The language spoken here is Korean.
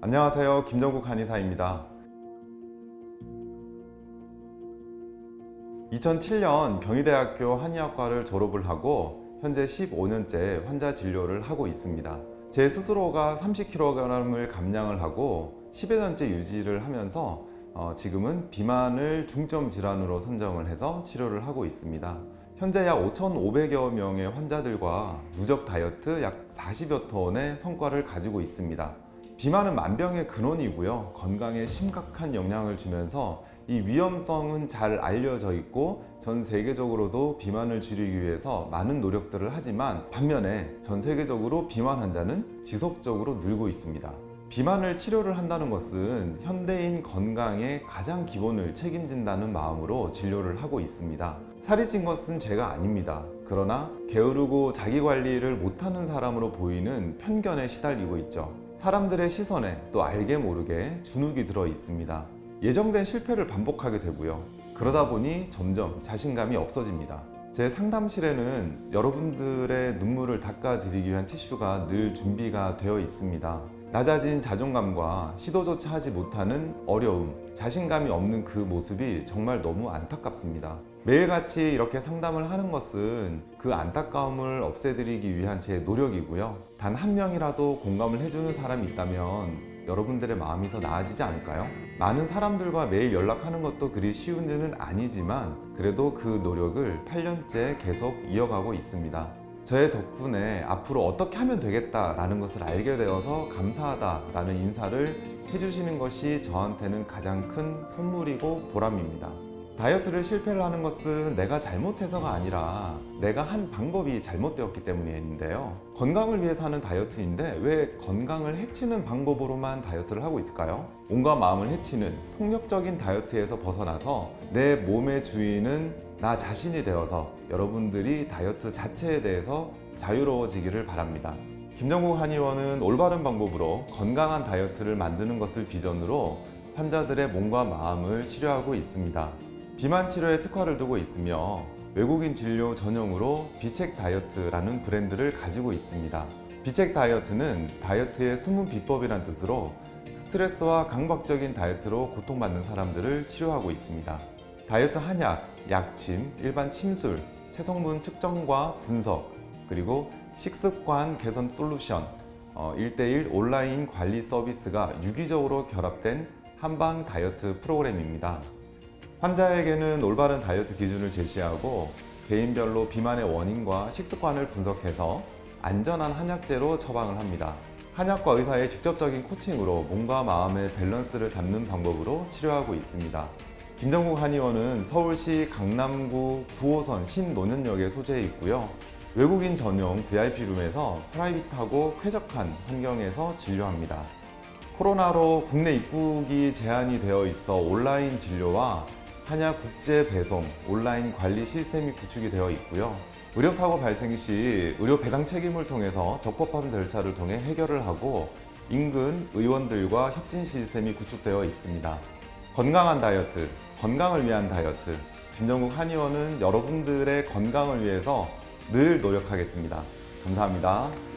안녕하세요. 김정국 한의사입니다. 2007년 경희대학교 한의학과를 졸업을 하고 현재 15년째 환자 진료를 하고 있습니다. 제 스스로가 30kg을 감량을 하고 10여 년째 유지를 하면서 어, 지금은 비만을 중점 질환으로 선정을 해서 치료를 하고 있습니다. 현재 약 5,500여 명의 환자들과 누적 다이어트 약 40여 톤의 성과를 가지고 있습니다. 비만은 만병의 근원이고요. 건강에 심각한 영향을 주면서 이 위험성은 잘 알려져 있고 전 세계적으로도 비만을 줄이기 위해서 많은 노력들을 하지만 반면에 전 세계적으로 비만 환자는 지속적으로 늘고 있습니다. 비만을 치료를 한다는 것은 현대인 건강의 가장 기본을 책임진다는 마음으로 진료를 하고 있습니다. 살이 찐 것은 제가 아닙니다. 그러나 게으르고 자기 관리를 못하는 사람으로 보이는 편견에 시달리고 있죠. 사람들의 시선에 또 알게 모르게 주눅이 들어 있습니다. 예정된 실패를 반복하게 되고요. 그러다 보니 점점 자신감이 없어집니다. 제 상담실에는 여러분들의 눈물을 닦아드리기 위한 티슈가 늘 준비가 되어 있습니다. 낮아진 자존감과 시도조차 하지 못하는 어려움, 자신감이 없는 그 모습이 정말 너무 안타깝습니다. 매일같이 이렇게 상담을 하는 것은 그 안타까움을 없애드리기 위한 제 노력이고요. 단 한 명이라도 공감을 해주는 사람이 있다면 여러분들의 마음이 더 나아지지 않을까요? 많은 사람들과 매일 연락하는 것도 그리 쉬운 일은 아니지만 그래도 그 노력을 8년째 계속 이어가고 있습니다. 저의 덕분에 앞으로 어떻게 하면 되겠다라는 것을 알게 되어서 감사하다라는 인사를 해주시는 것이 저한테는 가장 큰 선물이고 보람입니다. 다이어트를 실패를 하는 것은 내가 잘못해서가 아니라 내가 한 방법이 잘못되었기 때문인데요. 건강을 위해서 하는 다이어트인데 왜 건강을 해치는 방법으로만 다이어트를 하고 있을까요? 온갖 마음을 해치는 폭력적인 다이어트에서 벗어나서 내 몸의 주인은 나 자신이 되어서 여러분들이 다이어트 자체에 대해서 자유로워지기를 바랍니다. 김정국 한의원은 올바른 방법으로 건강한 다이어트를 만드는 것을 비전으로 환자들의 몸과 마음을 치료하고 있습니다. 비만 치료에 특화를 두고 있으며 외국인 진료 전용으로 비책 다이어트라는 브랜드를 가지고 있습니다. 비책 다이어트는 다이어트의 숨은 비법이란 뜻으로 스트레스와 강박적인 다이어트로 고통받는 사람들을 치료하고 있습니다. 다이어트 한약, 약침, 일반 침술, 체성분 측정과 분석, 그리고 식습관 개선 솔루션, 어, 1대1 온라인 관리 서비스가 유기적으로 결합된 한방 다이어트 프로그램입니다. 환자에게는 올바른 다이어트 기준을 제시하고 개인별로 비만의 원인과 식습관을 분석해서 안전한 한약제로 처방을 합니다. 한약과 의사의 직접적인 코칭으로 몸과 마음의 밸런스를 잡는 방법으로 치료하고 있습니다. 김정국 한의원은 서울시 강남구 9호선 신논현역에 소재해 있고요. 외국인 전용 VIP룸에서 private하고 쾌적한 환경에서 진료합니다. 코로나로 국내 입국이 제한이 되어 있어 온라인 진료와 한약 국제 배송, 온라인 관리 시스템이 구축이 되어 있고요. 의료사고 발생 시 의료 배상 책임을 통해서 적법한 절차를 통해 해결을 하고 인근 의원들과 협진 시스템이 구축되어 있습니다. 건강한 다이어트, 건강을 위한 다이어트. 김정국 한의원은 여러분들의 건강을 위해서 늘 노력하겠습니다. 감사합니다.